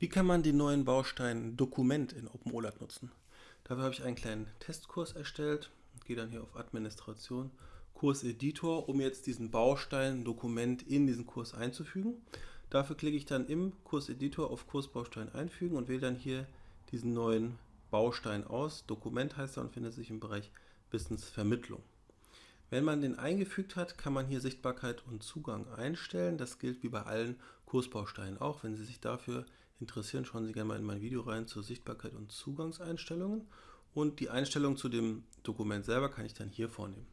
Wie kann man den neuen Baustein Dokument in OpenOLAT nutzen? Dafür habe ich einen kleinen Testkurs erstellt. Gehe dann hier auf Administration, Kurseditor, um jetzt diesen Baustein Dokument in diesen Kurs einzufügen. Dafür klicke ich dann im Kurseditor auf Kursbaustein einfügen und wähle dann hier diesen neuen Baustein aus. Dokument heißt er und findet sich im Bereich Wissensvermittlung. Wenn man den eingefügt hat, kann man hier Sichtbarkeit und Zugang einstellen. Das gilt wie bei allen Kursbausteinen auch. Wenn Sie sich dafür interessieren, schauen Sie gerne mal in mein Video rein zur Sichtbarkeit und Zugangseinstellungen. Und die Einstellung zu dem Dokument selber kann ich dann hier vornehmen.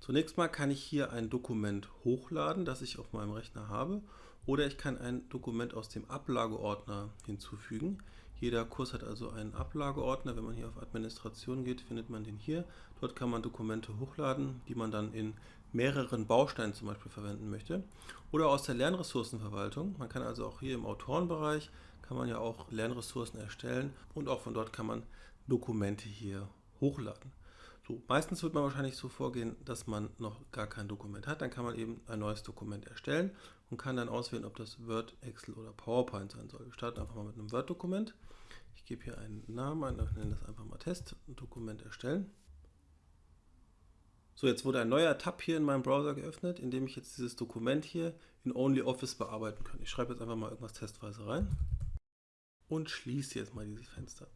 Zunächst mal kann ich hier ein Dokument hochladen, das ich auf meinem Rechner habe. Oder ich kann ein Dokument aus dem Ablageordner hinzufügen. Jeder Kurs hat also einen Ablageordner. Wenn man hier auf Administration geht, findet man den hier. Dort kann man Dokumente hochladen, die man dann in mehreren Bausteinen zum Beispiel verwenden möchte. Oder aus der Lernressourcenverwaltung. Man kann also auch hier im Autorenbereich, kann man ja auch Lernressourcen erstellen und auch von dort kann man Dokumente hier hochladen. So, meistens wird man wahrscheinlich so vorgehen, dass man noch gar kein Dokument hat. Dann kann man eben ein neues Dokument erstellen und kann dann auswählen, ob das Word, Excel oder PowerPoint sein soll. Wir starten einfach mal mit einem Word-Dokument. Ich gebe hier einen Namen ein, ich nenne das einfach mal Test, Dokument erstellen. So, jetzt wurde ein neuer Tab hier in meinem Browser geöffnet, in dem ich jetzt dieses Dokument hier in OnlyOffice bearbeiten kann. Ich schreibe jetzt einfach mal irgendwas testweise rein und schließe jetzt mal dieses Fenster.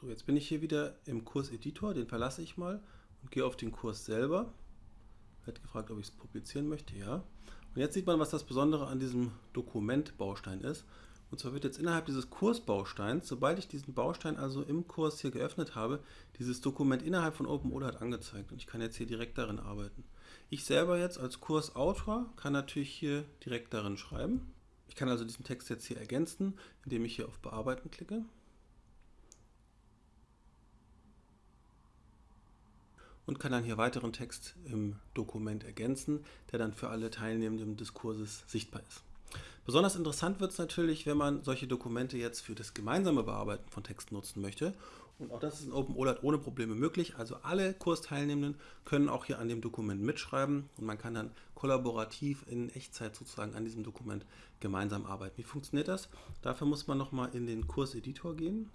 So, jetzt bin ich hier wieder im Kurseditor, den verlasse ich mal und gehe auf den Kurs selber. Wird gefragt, ob ich es publizieren möchte, ja. Und jetzt sieht man, was das Besondere an diesem Dokumentbaustein ist. Und zwar wird jetzt innerhalb dieses Kursbausteins, sobald ich diesen Baustein also im Kurs hier geöffnet habe, dieses Dokument innerhalb von OpenOLAT angezeigt. Und ich kann jetzt hier direkt darin arbeiten. Ich selber jetzt als Kursautor kann natürlich hier direkt darin schreiben. Ich kann also diesen Text jetzt hier ergänzen, indem ich hier auf Bearbeiten klicke. und kann dann hier weiteren Text im Dokument ergänzen, der dann für alle Teilnehmenden des Kurses sichtbar ist. Besonders interessant wird es natürlich, wenn man solche Dokumente jetzt für das gemeinsame Bearbeiten von Texten nutzen möchte. Und auch das ist in OpenOLAT ohne Probleme möglich. Also alle Kursteilnehmenden können auch hier an dem Dokument mitschreiben und man kann dann kollaborativ in Echtzeit sozusagen an diesem Dokument gemeinsam arbeiten. Wie funktioniert das? Dafür muss man nochmal in den Kurseditor gehen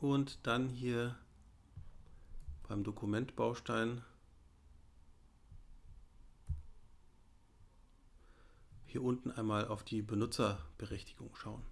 und dann hier beim Dokumentbaustein hier unten einmal auf die Benutzerberechtigung schauen.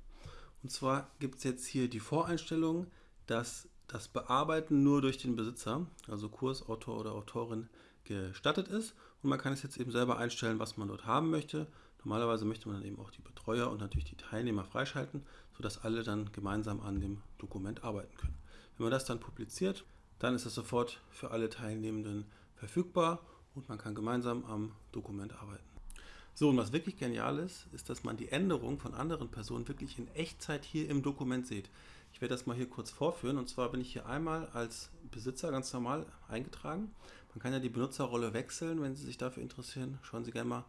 Und zwar gibt es jetzt hier die Voreinstellung, dass das Bearbeiten nur durch den Besitzer, also Kursautor oder Autorin, gestattet ist. Und man kann es jetzt eben selber einstellen, was man dort haben möchte. Normalerweise möchte man dann eben auch die Betreuer und natürlich die Teilnehmer freischalten, sodass alle dann gemeinsam an dem Dokument arbeiten können. Wenn man das dann publiziert, dann ist es sofort für alle Teilnehmenden verfügbar und man kann gemeinsam am Dokument arbeiten. So, und was wirklich genial ist, ist, dass man die Änderung von anderen Personen wirklich in Echtzeit hier im Dokument sieht. Ich werde das mal hier kurz vorführen und zwar bin ich hier einmal als Besitzer ganz normal eingetragen. Man kann ja die Benutzerrolle wechseln, wenn Sie sich dafür interessieren. Schauen Sie gerne mal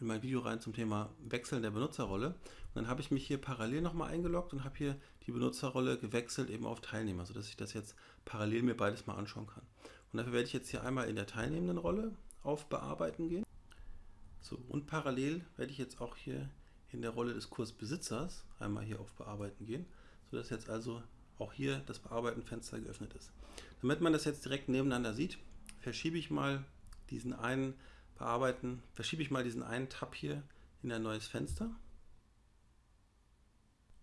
in mein Video rein zum Thema Wechseln der Benutzerrolle. Und dann habe ich mich hier parallel nochmal eingeloggt und habe hier die Benutzerrolle gewechselt eben auf Teilnehmer, sodass ich das jetzt parallel mir beides mal anschauen kann. Und dafür werde ich jetzt hier einmal in der teilnehmenden Rolle auf Bearbeiten gehen. So, und parallel werde ich jetzt auch hier in der Rolle des Kursbesitzers einmal hier auf Bearbeiten gehen, sodass jetzt also auch hier das Bearbeiten-Fenster geöffnet ist. Damit man das jetzt direkt nebeneinander sieht, verschiebe ich mal diesen einen bearbeiten, verschiebe ich mal diesen einen Tab hier in ein neues Fenster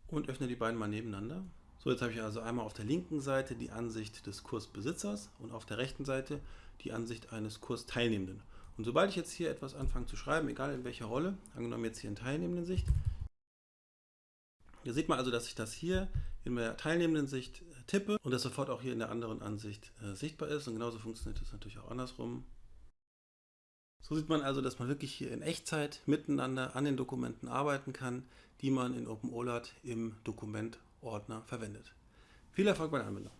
und öffne die beiden mal nebeneinander. So, jetzt habe ich also einmal auf der linken Seite die Ansicht des Kursbesitzers und auf der rechten Seite die Ansicht eines Kursteilnehmenden. Und sobald ich jetzt hier etwas anfange zu schreiben, egal in welcher Rolle, angenommen jetzt hier in teilnehmenden Sicht, hier sieht man also, dass ich das hier in der teilnehmenden Sicht äh, tippe und das sofort auch hier in der anderen Ansicht äh, sichtbar ist. Und genauso funktioniert das natürlich auch andersrum. So sieht man also, dass man wirklich hier in Echtzeit miteinander an den Dokumenten arbeiten kann, die man in OpenOLAT im Dokumentordner verwendet. Viel Erfolg bei der Anwendung!